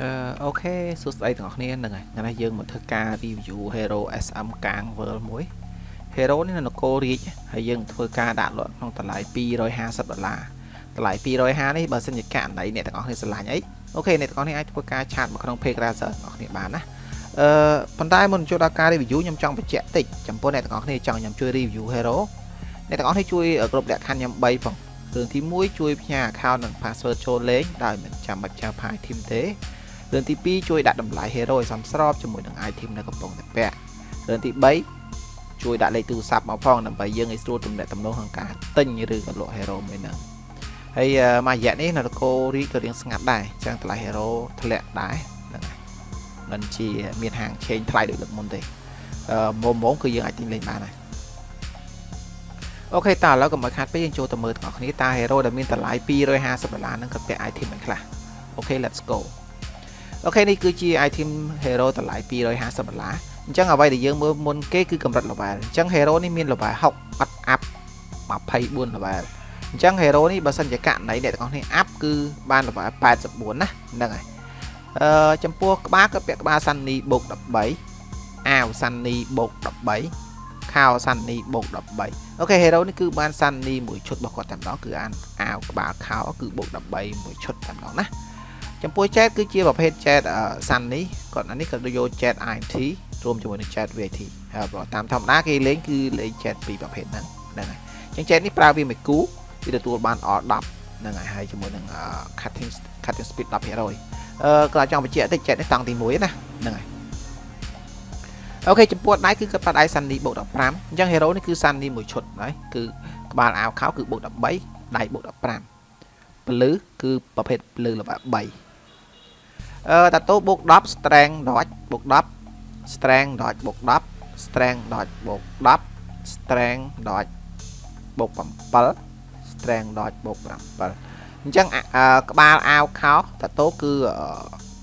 អឺ OK សួស្តីទាំងអស់គ្នាហ្នឹងហើយថ្ងៃនេះយើងមកធ្វើការ review Hero SM កាង World មួយ Hero នេះនៅនគររាជហើយយើងធ្វើការដាក់លក់ក្នុងតម្លៃ250ដុល្លារតម្លៃ250នេះបើសិនជាករណីអ្នកទាំងអស់គ្នាស្រឡាញ់អី OK អ្នកទាំងអស់គ្នាអាចធ្វើការ chat មកក្នុង page browser ទាំងអស់គ្នាបានណាអឺប៉ុន្តែមុនចូលដល់ការ review ខ្ញុំចង់បញ្ជាក់តិចចំពោះអ្នកទាំងអស់គ្នាចង់ខ្ញុំជួយ review Hero អ្នកទាំងអស់គ្នាជួយគ្រប់លក្ខខណ្ឌខ្ញុំ3ផងរឿងទី1ជួយផ្ញើ account និង password ចូលលេងដោយមិនចាំបាច់ចាយ file team ទេ រឿងទី2ជួយដាក់តម្លៃ hero ឲ្យសមស្របជាមួយនឹង item នៅកំពុងតែពាក់រឿងទី3ជួយដាក់លេខទូរស័ព្ទមកផងដើម្បីយើងឲ្យស្រួលទំនាក់ទំនងក្នុងការទិញឬក៏លក់ hero មួយហ្នឹងហើយមួយរយៈនេះនៅកូរីក៏រៀងស្ងាត់ដែរចឹងតម្លៃ hero ធ្លាក់ដែរហ្នឹងហើយមិនជាមានហាងឆេងថ្លៃដូចលើកមុនទេអឺមុំមុំគឺយើងអាចទិញលេងបានហើយOK តើឥឡូវកុំឲ្យខាត់ពេកយើងចូលទៅមើលទាំងអស់គ្នាតើ hero ដែលមានតម្លៃ250ដុល្លារហ្នឹងក៏ពាក់ item មិនខ្លះអូខេ let's go អូខេនេះគឺជា item hero តម្លៃ250ដុល្លារអញ្ចឹងអ្វីដែលយើងមើលមុនគេគឺកម្រិត level អញ្ចឹង hero នេះមាន level 60អត់ up 24 level អញ្ចឹង hero នេះបើសិនជាករណីអ្នកទាំងអស់គ្នា up គឺបាន level 84ណាហ្នឹងហើយអឺចំពោះក្បាលក៏ពាក់ក្បាល Sunny បូក13អាវ Sunny បូក13ខោ Sunny បូក13អូខេ hero នេះគឺបាន Sunny មួយឈុតរបស់គាត់តែម្ដងគឺអានអាវក្បាលខោគឺបូក13មួយឈុតតែម្ដងណា ចំពោះ chat គឺជាប្រភេទ chat Sun នេះគាត់អានេះក៏យក chat INT រួមជាមួយនឹង chat VAT ហើយបើតាមធម្មតាគេលេងគឺលេង chat ពីរប្រភេទហ្នឹងហ្នឹងហើយអញ្ចឹង chat នេះប្រើវាមួយគូវាទទួលបាន R 10ហ្នឹងហើយហើយជាមួយនឹង cutting cutting speed 10%អឺក៏ចង់បញ្ជាក់តិច chat នេះតង់ទី1ណាហ្នឹងហើយអូខេចំពោះដៃគឺគាត់ប៉ាត់ដៃ Sunny បូក15អញ្ចឹង hero នេះគឺ Sunny មួយឈុតហើយគឺក្បាលអាវខោគឺបូក13ដៃបូក15ពលឺគឺប្រភេទពលឺល្បា3 អឺតាតូបូក10 strength dodge បូក10 strength dodge បូក10 strength dodge បូក10 strength dodge បូក7 strength dodge បូក7អញ្ចឹងក្បាលអាវខោតាតូគឺ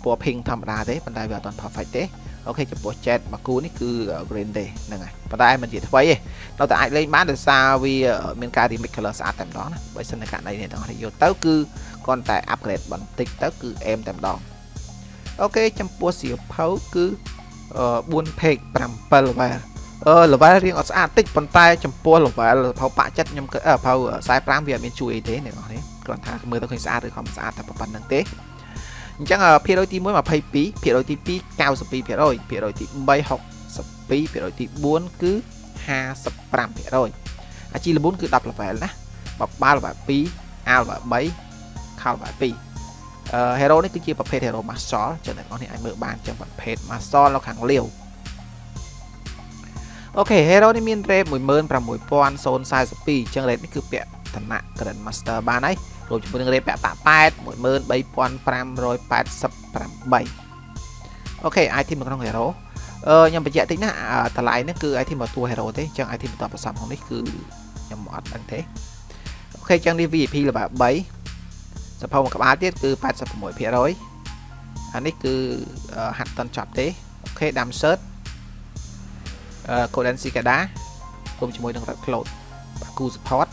ពណ៌ pink ធម្មតាទេប៉ុន្តែវាអត់ទាន់ perfect ទេអូខេចំពោះ jet មកគូនេះគឺ green ទេហ្នឹងហើយប៉ុន្តែមិនជាថ្មីទេនៅតែអាចលេងបានដោយសារវាមានការ remix color ស្អាតតែម្ដងណាបើមិនតែករណីនេះទាំងអស់យកទៅគឺគ្រាន់តែ upgrade បន្តិចទៅគឺ aim តែម្ដង អូខេចំពោះសៀវភៅគឺ4 page 7 level អឺ level រៀងអត់ស្អាតតិចប៉ុន្តែចំពោះ level ភៅប៉ាក់ចិត្តខ្ញុំគឺភៅ45វាអត់មានជួយអីទេអ្នកនរនេះគ្រាន់ថាមើលទៅឃើញស្អាតឬខំស្អាតតែប៉ុណ្្នឹងទេអញ្ចឹងភាគរយទី1 22ភាគរយទី2 92%ភាគរយទី3 62ភាគរយទី4គឺ55%អាជីវ4គឺ10 level ណាបបាល level 2 al 3 khal 2 ហេរ៉ូនេះគឺជាប្រភេទហេរ៉ូ Master ចឹងអ្នកនរនេះអាចមើលបានចឹងប្រភេទ Master នៅខាងលាវអូខេ Hero នេះមាន rate 16042ចឹង rate នេះគឺពាក់ឋានៈ Grand Master បានហើយរួមជាមួយនឹង rate ពាក់តាក់ប៉ែត13588អូខេ item នៅក្នុង Hero អឺខ្ញុំបញ្ជាក់តិចណាតម្លៃនេះគឺ item មកតួ Hero ទេចឹង item បន្តប្រសំក្នុងនេះគឺខ្ញុំអត់ដឹងទេអូខេចឹងនេះ VIP លេ vel 3 សភៅមួយក្បាលទៀតគឺ86%អានេះគឺហាត់តន់ចប់ទេអូខេដាំ search អឺ Golden Cicada រួមជាមួយនឹង Red Cloud បាគូ support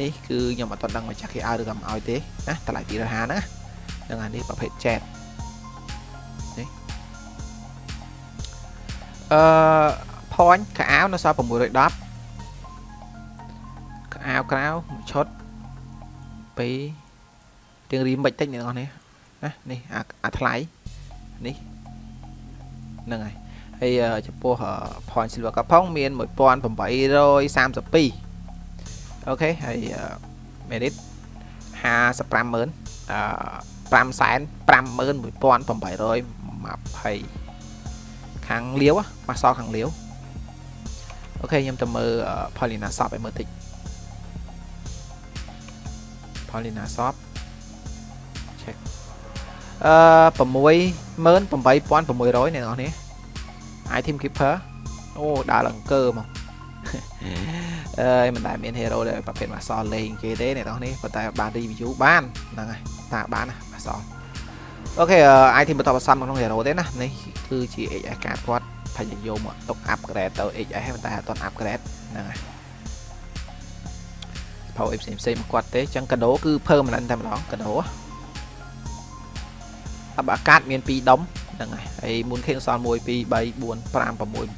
នេះគឺខ្ញុំអត់ដឹងមកចាស់គេឲ្យឬក៏មិនឲ្យទេណាតម្លៃ250ហ្នឹងណានឹងអានេះប្រភេទ jet នេះអឺ point ខោអាវនៅសល់610ខោអាវក្រៅមួយឈុត2 រៀងរីមិនតិចអ្នកនរនេះណានេះអាថ្លៃនេះហ្នឹងហើយហើយចំពោះ point silver ក៏ផងមាន1832អូខេហើយ merit 55ម៉ឺនអឺ5សែន51820ខាងលាវមកសល់ខាងលាវអូខេខ្ញុំទៅមើល Paulina Shop ឲ្យមើលតិច Paulina Shop អឺ68600អ្នកនរនេះ item keeper អូដើរឡើងកើមកអើយមិនដែលមាន hero ដែលប្រភេទមកសល់លេងគេទេអ្នកនរនេះប៉ុន្តែបាន review បានហ្នឹងហើយតាបានណាមកសល់អូខេ item បន្តបន្សំក្នុង hero ទេណានេះគឺជា XS កាតគាត់ភយយកមកទុក upgrade ទៅ XS តែអត់ទាន់ upgrade ហ្នឹងហើយផៅអីផ្សេងផ្សេងមកគាត់ទេអញ្ចឹងកាដូគឺ permanent តែម្ដងកាដូ អបអាកាសមាន2ដុំហ្នឹងហើយហើយមុនខេសល់1 2 3 4 5 6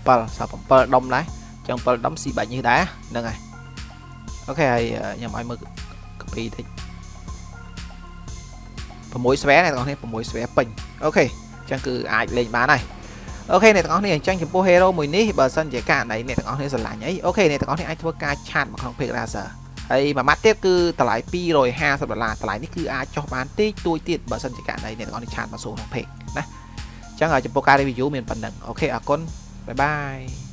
7សល់7ដុំដែរអញ្ចឹង7ដុំស៊ីបាច់នេះដែរហ្នឹងហើយអូខេហើយខ្ញុំឲ្យមើលកាពីតិច6ស្វែអ្នកទាំងអស់គ្នា6ស្វែពេញអូខេអញ្ចឹងគឺអាចលេងបានហើយOK អ្នកទាំងអស់គ្នាអញ្ចឹងចំពោះ hero មួយនេះបើសិនជាករណីអ្នកទាំងអស់គ្នាស្រឡាញ់អី OK អ្នកទាំងអស់គ្នាអាចធ្វើការ chat មកក្នុង page Razer ហើយមួយម៉ាត់ទៀតគឺតម្លៃ250ដុល្លារតម្លៃនេះគឺអាចចុះបានតិចតួចទៀតបើសិនជាករណីអ្នកទាំងអស់គ្នា chat មកសួរក្នុង page ណាអញ្ចឹងចំពោះការ review មានប៉ុណ្ណឹង OK អរគុណ bye bye